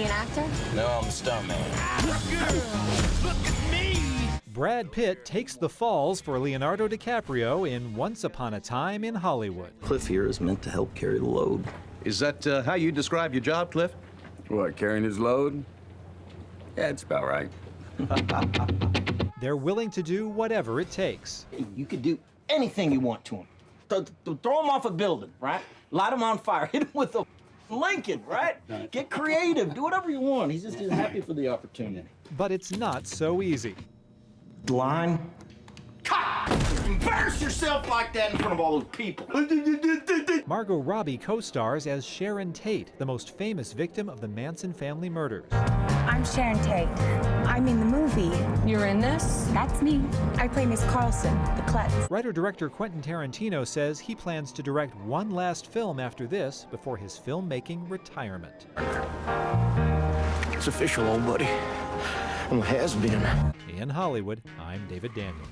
you an actor? No, I'm a stuntman. Brad Pitt takes the falls for Leonardo DiCaprio in Once Upon a Time in Hollywood. Cliff here is meant to help carry the load. Is that uh, how you describe your job, Cliff? What, carrying his load? Yeah, it's about right. They're willing to do whatever it takes. You could do anything you want to him. Th- th- throw him off a building, right? Light him on fire. Hit him with a Lincoln, right? Get creative. Do whatever you want. He's just happy for the opportunity. But it's not so easy. Line. Embarrass yourself like that in front of all those people. Margot Robbie co-stars as Sharon Tate, the most famous victim of the Manson family murders. I'm Sharon Tate. I'm in the movie. You're in this? That's me. I play Miss Carlson, the klutz. Writer-director Quentin Tarantino says he plans to direct one last film after this before his filmmaking retirement. It's official, old buddy. Well, it has been. In Hollywood, I'm David Daniel.